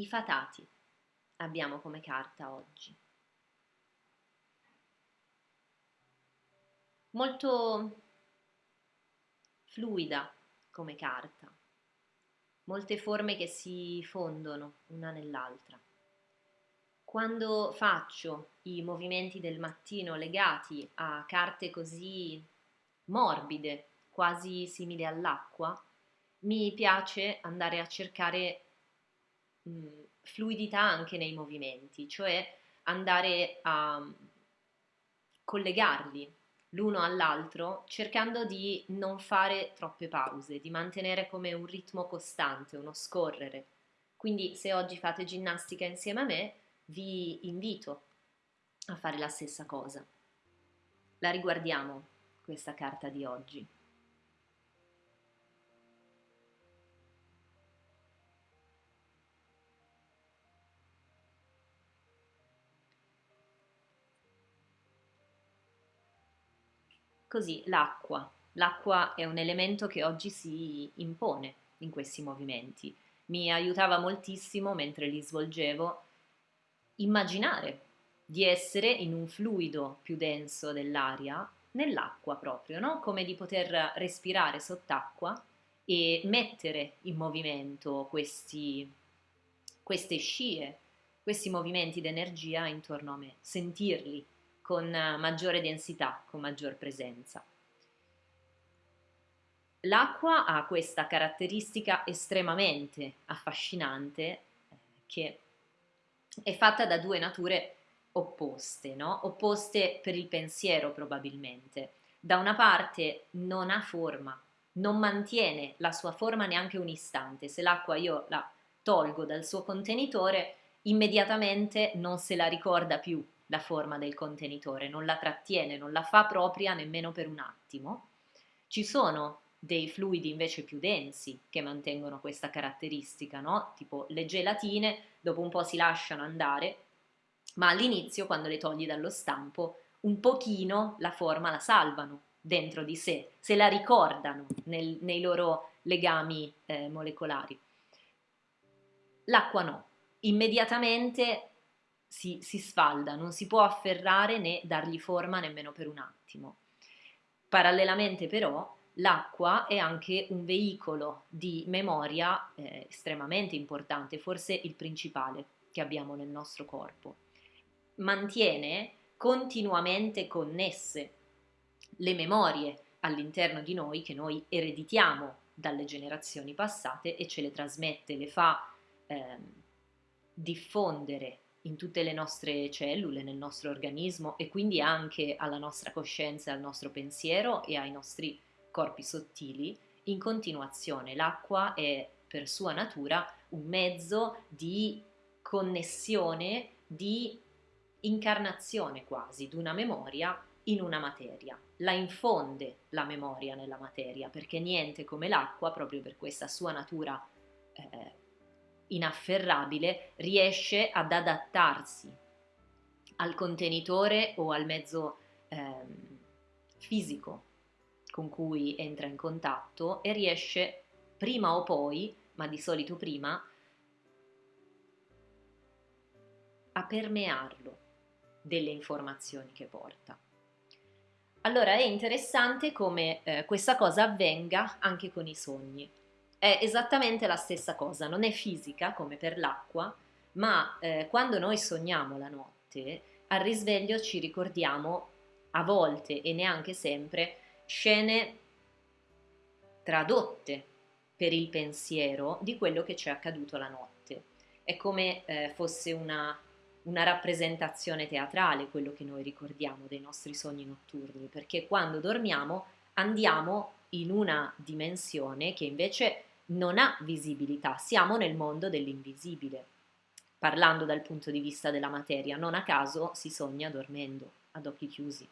I fatati abbiamo come carta oggi. Molto fluida come carta, molte forme che si fondono una nell'altra. Quando faccio i movimenti del mattino legati a carte così morbide, quasi simili all'acqua, mi piace andare a cercare mh, fluidità anche nei movimenti, cioè andare a collegarli l'uno all'altro cercando di non fare troppe pause, di mantenere come un ritmo costante, uno scorrere. Quindi se oggi fate ginnastica insieme a me, vi invito a fare la stessa cosa. La riguardiamo, questa carta di oggi. Così l'acqua. L'acqua è un elemento che oggi si impone in questi movimenti. Mi aiutava moltissimo mentre li svolgevo immaginare di essere in un fluido più denso dell'aria, nell'acqua proprio, no? come di poter respirare sott'acqua e mettere in movimento questi, queste scie, questi movimenti d'energia intorno a me, sentirli con maggiore densità, con maggior presenza. L'acqua ha questa caratteristica estremamente affascinante eh, che è fatta da due nature opposte, no? opposte per il pensiero probabilmente. Da una parte non ha forma, non mantiene la sua forma neanche un istante. Se l'acqua io la tolgo dal suo contenitore, immediatamente non se la ricorda più la forma del contenitore, non la trattiene, non la fa propria nemmeno per un attimo. Ci sono dei fluidi invece più densi che mantengono questa caratteristica, no? tipo le gelatine, dopo un po' si lasciano andare, ma all'inizio quando le togli dallo stampo un pochino la forma la salvano dentro di sé, se la ricordano nel, nei loro legami eh, molecolari. L'acqua no, immediatamente si, si sfalda, non si può afferrare né dargli forma nemmeno per un attimo. Parallelamente però l'acqua è anche un veicolo di memoria eh, estremamente importante, forse il principale che abbiamo nel nostro corpo. Mantiene continuamente connesse le memorie all'interno di noi che noi ereditiamo dalle generazioni passate e ce le trasmette, le fa eh, diffondere in tutte le nostre cellule, nel nostro organismo e quindi anche alla nostra coscienza, al nostro pensiero e ai nostri corpi sottili in continuazione. L'acqua è per sua natura un mezzo di connessione, di incarnazione quasi di una memoria in una materia. La infonde la memoria nella materia perché niente come l'acqua, proprio per questa sua natura eh, inafferrabile, riesce ad adattarsi al contenitore o al mezzo eh, fisico con cui entra in contatto e riesce prima o poi, ma di solito prima, a permearlo delle informazioni che porta. Allora è interessante come eh, questa cosa avvenga anche con i sogni. È esattamente la stessa cosa, non è fisica come per l'acqua, ma eh, quando noi sogniamo la notte, al risveglio ci ricordiamo a volte e neanche sempre scene tradotte per il pensiero di quello che ci è accaduto la notte. È come eh, fosse una, una rappresentazione teatrale quello che noi ricordiamo dei nostri sogni notturni, perché quando dormiamo andiamo in una dimensione che invece non ha visibilità, siamo nel mondo dell'invisibile. Parlando dal punto di vista della materia, non a caso si sogna dormendo, ad occhi chiusi.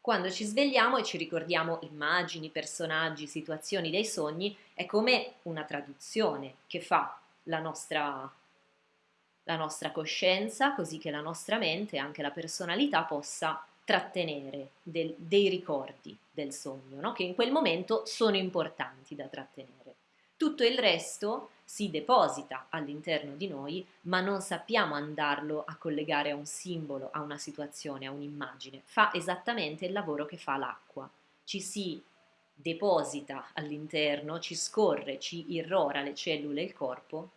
Quando ci svegliamo e ci ricordiamo immagini, personaggi, situazioni dei sogni, è come una traduzione che fa la nostra, la nostra coscienza, così che la nostra mente e anche la personalità possa trattenere del, dei ricordi del sogno, no? che in quel momento sono importanti da trattenere. Tutto il resto si deposita all'interno di noi, ma non sappiamo andarlo a collegare a un simbolo, a una situazione, a un'immagine. Fa esattamente il lavoro che fa l'acqua. Ci si deposita all'interno, ci scorre, ci irrora le cellule e il corpo,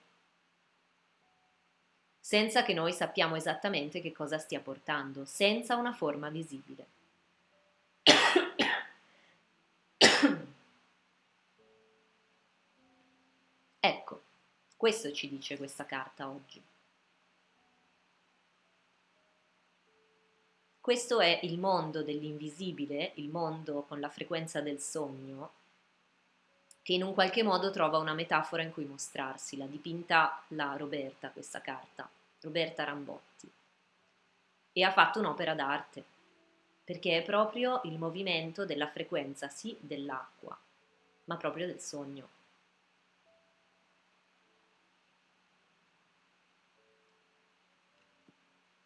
senza che noi sappiamo esattamente che cosa stia portando, senza una forma visibile. Questo ci dice questa carta oggi. Questo è il mondo dell'invisibile, il mondo con la frequenza del sogno, che in un qualche modo trova una metafora in cui mostrarsi. L'ha dipinta la Roberta questa carta, Roberta Rambotti, e ha fatto un'opera d'arte, perché è proprio il movimento della frequenza, sì, dell'acqua, ma proprio del sogno.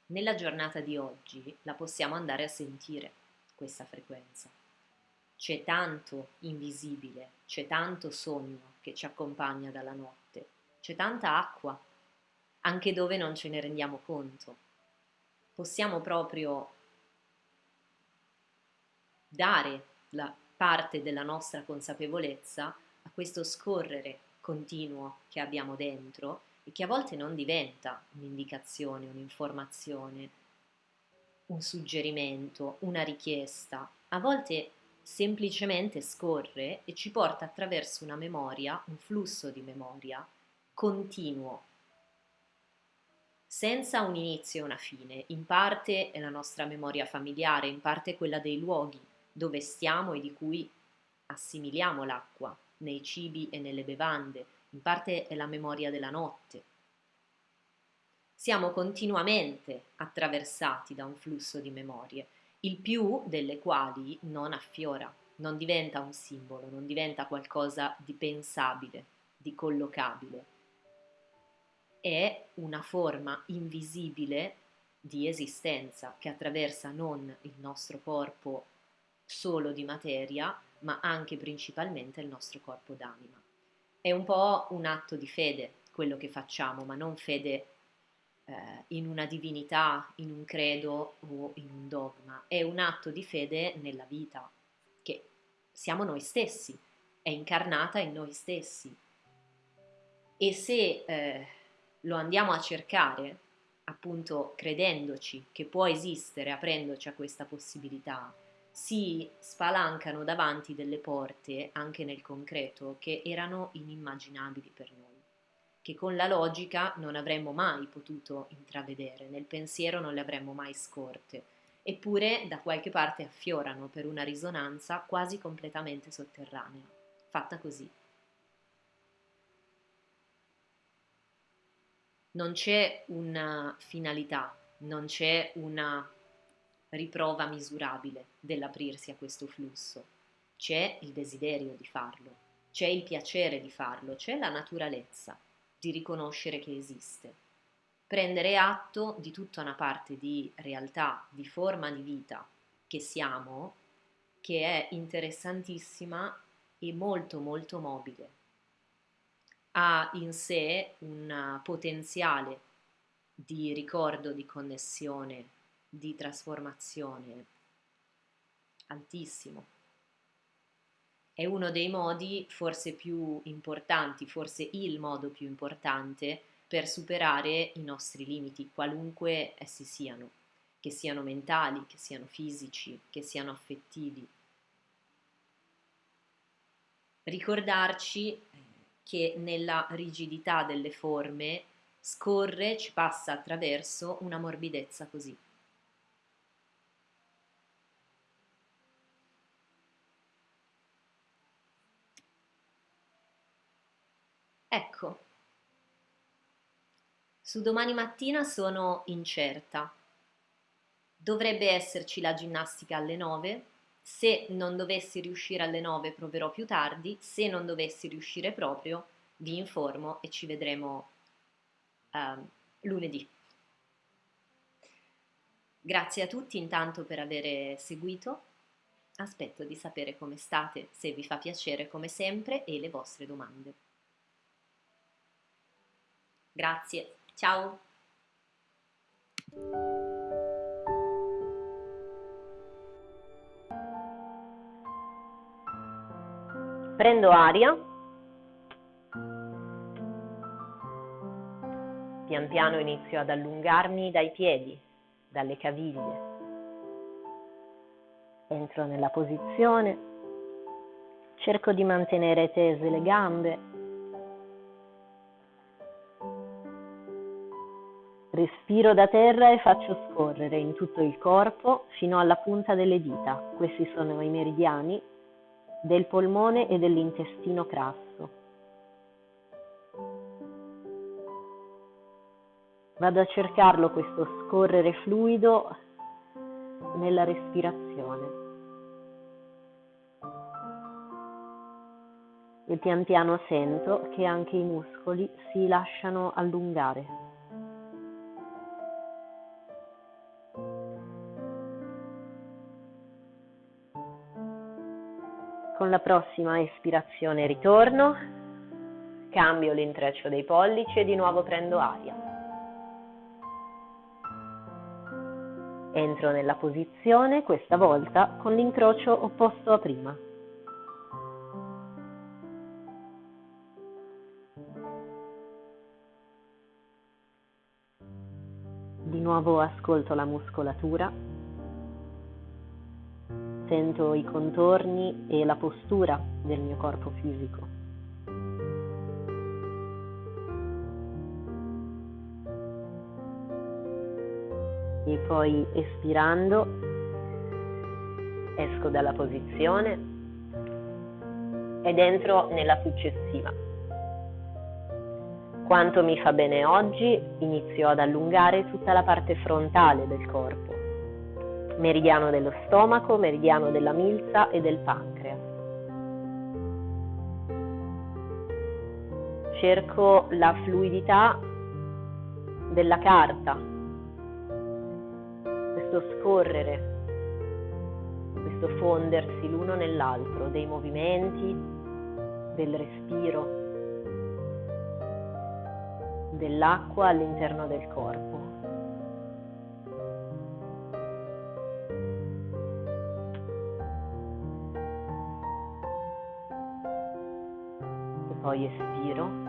Nella giornata di oggi la possiamo andare a sentire questa frequenza. C'è tanto invisibile, c'è tanto sogno che ci accompagna dalla notte, c'è tanta acqua, anche dove non ce ne rendiamo conto. Possiamo proprio dare la parte della nostra consapevolezza a questo scorrere continuo che abbiamo dentro e che a volte non diventa un'indicazione, un'informazione, un suggerimento, una richiesta, a volte semplicemente scorre e ci porta attraverso una memoria, un flusso di memoria continuo, senza un inizio e una fine. In parte è la nostra memoria familiare, in parte quella dei luoghi dove stiamo e di cui assimiliamo l'acqua, nei cibi e nelle bevande, in parte è la memoria della notte. Siamo continuamente attraversati da un flusso di memorie, il più delle quali non affiora, non diventa un simbolo, non diventa qualcosa di pensabile, di collocabile. È una forma invisibile di esistenza che attraversa non il nostro corpo solo di materia, ma anche principalmente il nostro corpo d'anima. È un po' un atto di fede quello che facciamo, ma non fede eh, in una divinità, in un credo o in un dogma, è un atto di fede nella vita, che siamo noi stessi, è incarnata in noi stessi. E se eh, lo andiamo a cercare, appunto credendoci che può esistere, aprendoci a questa possibilità, si spalancano davanti delle porte, anche nel concreto, che erano inimmaginabili per noi, che con la logica non avremmo mai potuto intravedere, nel pensiero non le avremmo mai scorte, eppure da qualche parte affiorano per una risonanza quasi completamente sotterranea, fatta così. Non c'è una finalità, non c'è una riprova misurabile dell'aprirsi a questo flusso. C'è il desiderio di farlo, c'è il piacere di farlo, c'è la naturalezza di riconoscere che esiste. Prendere atto di tutta una parte di realtà, di forma di vita che siamo, che è interessantissima e molto molto mobile. Ha in sé un potenziale di ricordo, di connessione, di trasformazione altissimo. È uno dei modi forse più importanti, forse il modo più importante per superare i nostri limiti, qualunque essi siano, che siano mentali, che siano fisici, che siano affettivi. Ricordarci eh, che nella rigidità delle forme scorre, ci passa attraverso una morbidezza così. Ecco, su domani mattina sono incerta. Dovrebbe esserci la ginnastica alle 9. Se non dovessi riuscire alle 9 proverò più tardi, se non dovessi riuscire proprio vi informo e ci vedremo uh, lunedì. Grazie a tutti intanto per aver seguito. Aspetto di sapere come state, se vi fa piacere come sempre e le vostre domande. Grazie, ciao! Prendo aria, pian piano inizio ad allungarmi dai piedi, dalle caviglie. Entro nella posizione, cerco di mantenere tese le gambe, respiro da terra e faccio scorrere in tutto il corpo fino alla punta delle dita. Questi sono i meridiani del polmone e dell'intestino crasso. Vado a cercarlo questo scorrere fluido nella respirazione. E pian piano sento che anche i muscoli si lasciano allungare. Con la prossima espirazione ritorno, cambio l'intreccio dei pollici e di nuovo prendo aria. Entro nella posizione, questa volta con l'incrocio opposto a prima. Di nuovo ascolto la muscolatura sento i contorni e la postura del mio corpo fisico. E poi espirando esco dalla posizione ed entro nella successiva. Quanto mi fa bene oggi, inizio ad allungare tutta la parte frontale del corpo meridiano dello stomaco, meridiano della milza e del pancreas. Cerco la fluidità della carta, questo scorrere, questo fondersi l'uno nell'altro dei movimenti, del respiro, dell'acqua all'interno del corpo. Poi espiro.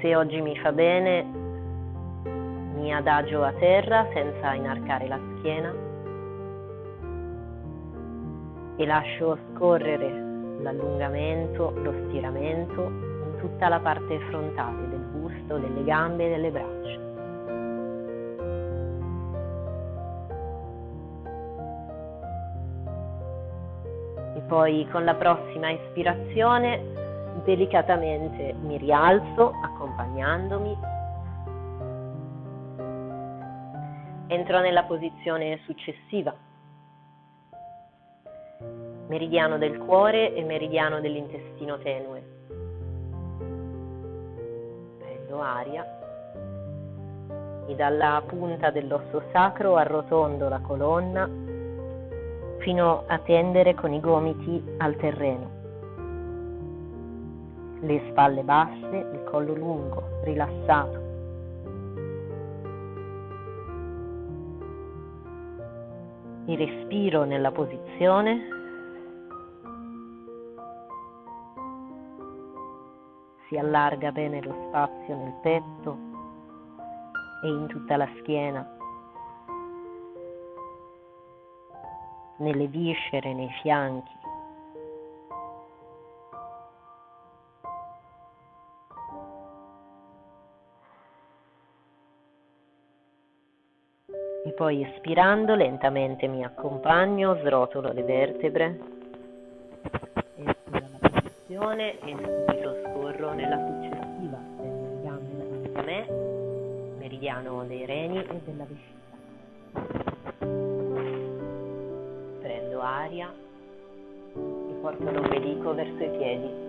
Se oggi mi fa bene, mi adagio a terra senza inarcare la schiena e lascio scorrere l'allungamento, lo stiramento in tutta la parte frontale del busto, delle gambe e delle braccia. E poi con la prossima ispirazione delicatamente mi rialzo accompagnandomi. Entro nella posizione successiva. Meridiano del cuore e meridiano dell'intestino tenue aria e dalla punta dell'osso sacro arrotondo la colonna fino a tendere con i gomiti al terreno. Le spalle basse, il collo lungo, rilassato. Il respiro nella posizione si allarga bene lo spazio nel petto e in tutta la schiena, nelle viscere, nei fianchi. E poi espirando lentamente mi accompagno, srotolo le vertebre, espiro la posizione e subito scorro nella successiva del meridiano me, meridiano dei reni e della vescica. Prendo aria e porto l'ombelico verso i piedi.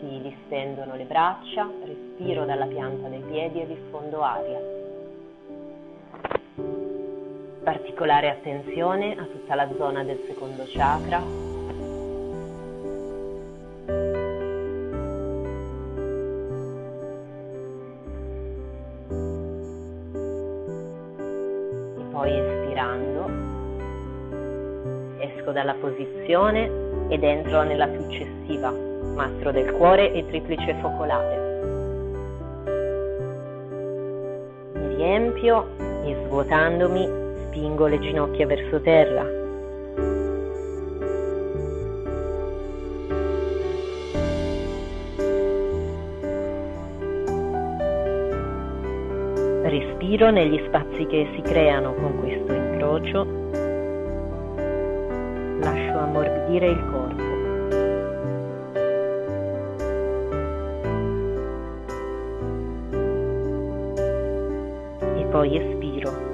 Si distendono le braccia, respiro dalla pianta dei piedi e diffondo aria. particolare attenzione a tutta la zona del secondo chakra. Posizione ed entro nella successiva, mastro del cuore e triplice focolare. Mi riempio e svuotandomi spingo le ginocchia verso terra. Respiro negli spazi che si creano con questo incrocio. Ammorbidire il corpo. E poi espiro.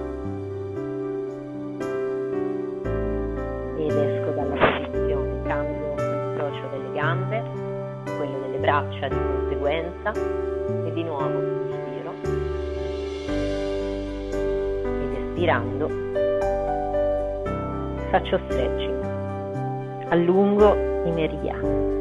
braccia di conseguenza e di nuovo inspiro ed espirando faccio stretching allungo i meridiani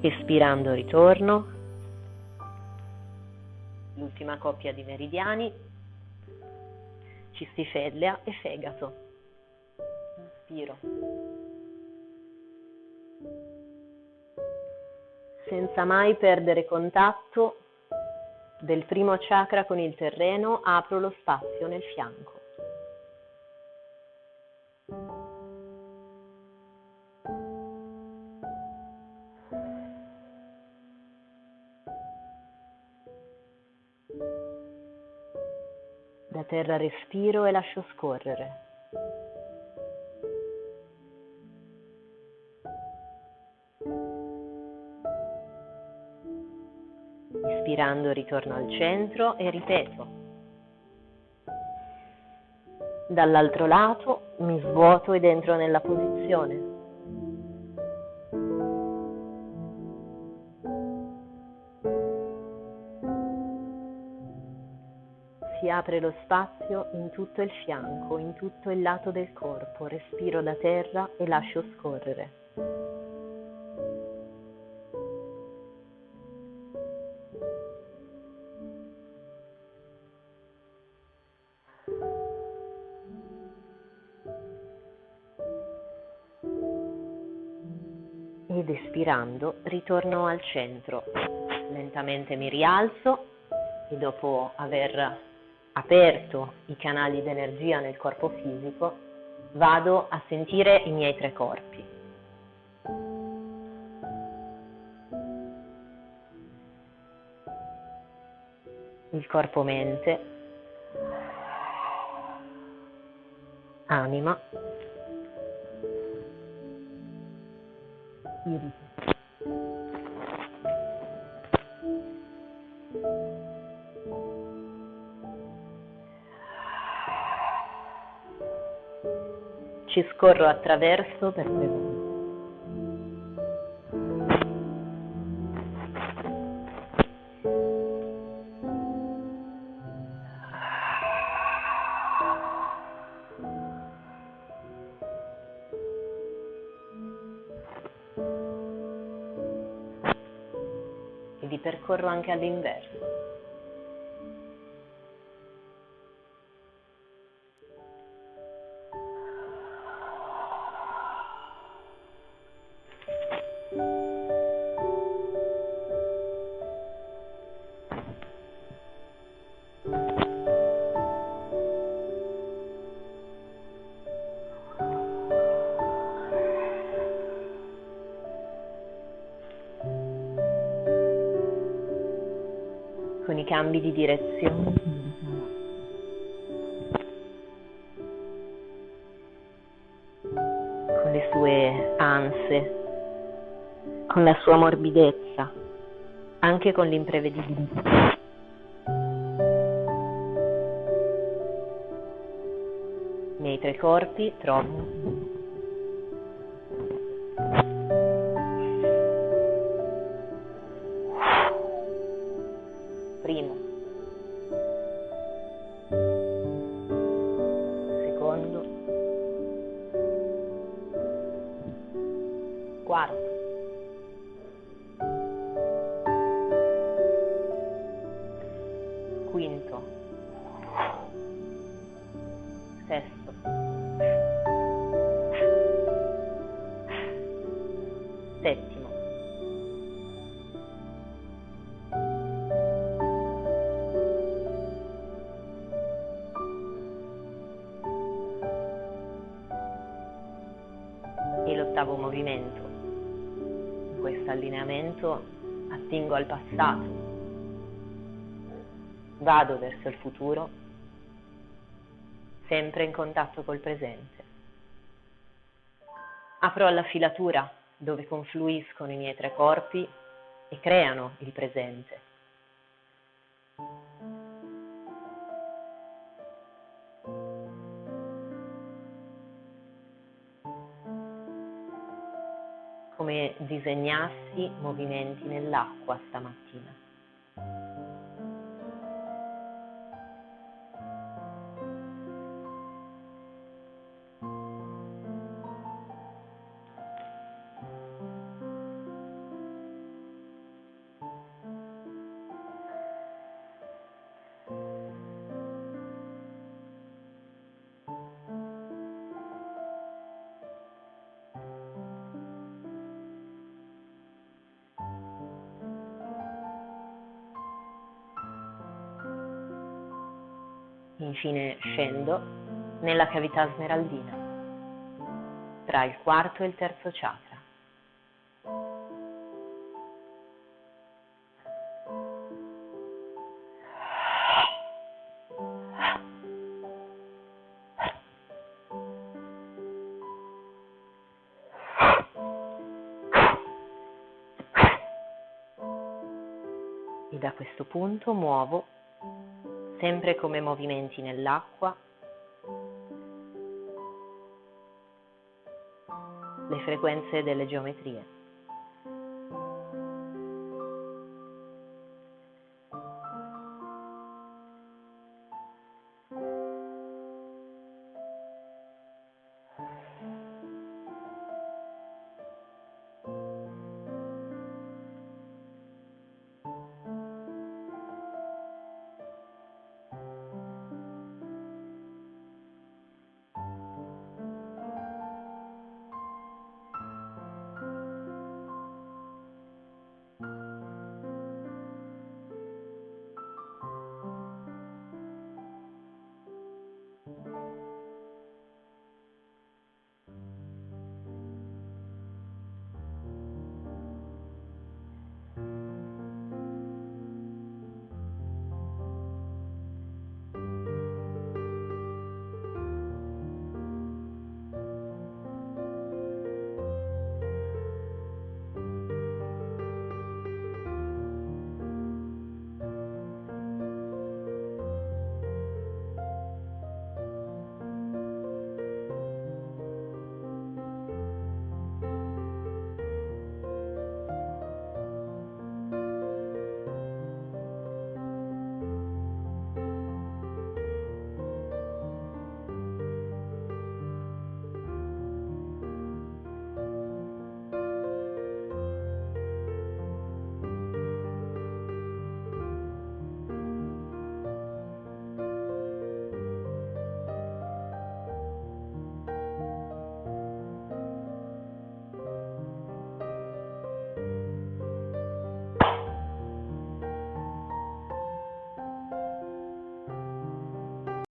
Espirando ritorno. L'ultima coppia di meridiani. Cistifellea e fegato. Inspiro. Senza mai perdere contatto del primo chakra con il terreno, apro lo spazio nel fianco. Da terra respiro e lascio scorrere. Ispirando ritorno al centro e ripeto. Dall'altro lato mi svuoto ed entro nella posizione. Apre lo spazio in tutto il fianco, in tutto il lato del corpo, respiro da terra e lascio scorrere. Ed espirando ritorno al centro. Lentamente mi rialzo e dopo aver aperto i canali di energia nel corpo fisico, vado a sentire i miei tre corpi. Il corpo mente, anima, spirito. Ci scorro attraverso per volte. E li percorro anche all'inverso. cambi di direzione. Con le sue anse, con la sua morbidezza, anche con l'imprevedibilità. Nei tre corpi trovo E l'ottavo movimento. In questo allineamento attingo al passato, vado verso il futuro, sempre in contatto col presente. Apro alla filatura dove confluiscono i miei tre corpi e creano il presente. Disegnassi movimenti nell'acqua stamattina. Infine scendo nella cavità smeraldina, tra il quarto e il terzo chakra. E da questo punto muovo sempre come movimenti nell'acqua, le frequenze delle geometrie.